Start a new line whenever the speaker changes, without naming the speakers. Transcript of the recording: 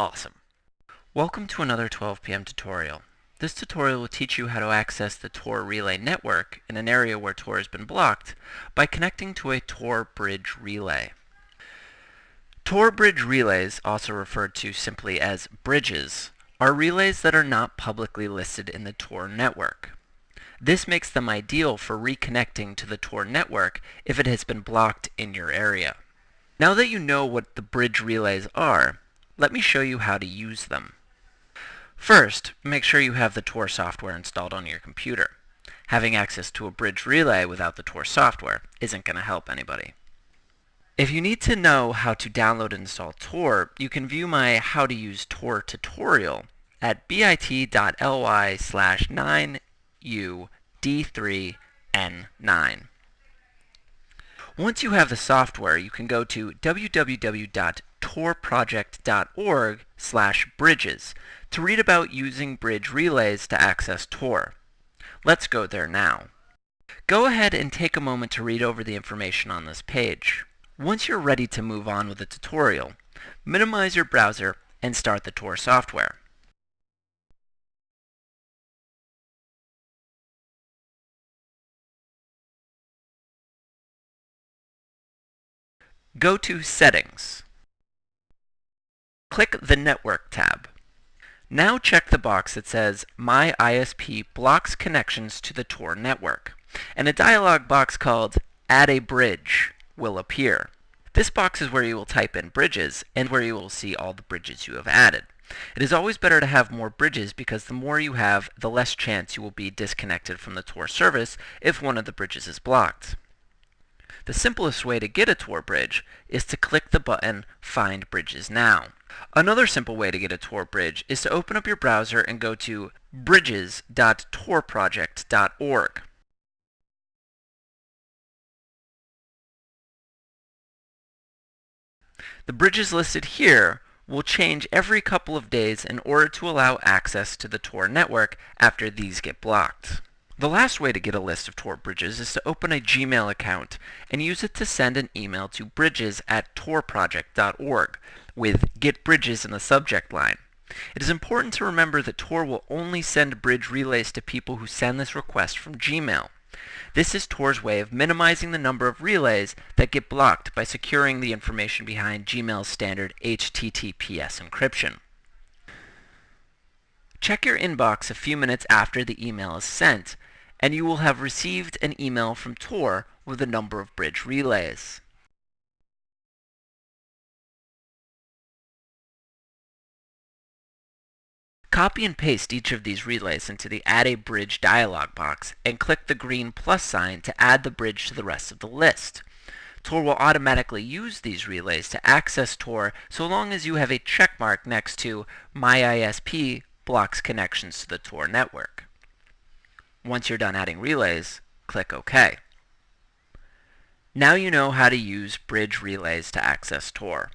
Awesome. Welcome to another 12 p.m. tutorial. This tutorial will teach you how to access the Tor relay network in an area where Tor has been blocked by connecting to a Tor bridge relay. Tor bridge relays, also referred to simply as bridges, are relays that are not publicly listed in the Tor network. This makes them ideal for reconnecting to the Tor network if it has been blocked in your area. Now that you know what the bridge relays are, let me show you how to use them. First, make sure you have the Tor software installed on your computer. Having access to a bridge relay without the Tor software isn't going to help anybody. If you need to know how to download and install Tor, you can view my How to Use Tor tutorial at bit.ly slash 9ud3n9. Once you have the software, you can go to www.torproject.org slash bridges to read about using bridge relays to access Tor. Let's go there now. Go ahead and take a moment to read over the information on this page. Once you're ready to move on with the tutorial, minimize your browser and start the Tor software. Go to Settings. Click the Network tab. Now check the box that says My ISP blocks connections to the Tor network, and a dialog box called Add a Bridge will appear. This box is where you will type in bridges and where you will see all the bridges you have added. It is always better to have more bridges because the more you have, the less chance you will be disconnected from the Tor service if one of the bridges is blocked. The simplest way to get a Tor bridge is to click the button Find Bridges Now. Another simple way to get a Tor bridge is to open up your browser and go to bridges.torproject.org. The bridges listed here will change every couple of days in order to allow access to the Tor network after these get blocked. The last way to get a list of Tor bridges is to open a Gmail account and use it to send an email to bridges at torproject.org with Get Bridges in the subject line. It is important to remember that Tor will only send bridge relays to people who send this request from Gmail. This is Tor's way of minimizing the number of relays that get blocked by securing the information behind Gmail's standard HTTPS encryption. Check your inbox a few minutes after the email is sent and you will have received an email from Tor with a number of bridge relays. Copy and paste each of these relays into the Add a Bridge dialog box and click the green plus sign to add the bridge to the rest of the list. Tor will automatically use these relays to access Tor so long as you have a checkmark next to My ISP blocks connections to the Tor network. Once you're done adding relays, click OK. Now you know how to use bridge relays to access Tor.